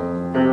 Música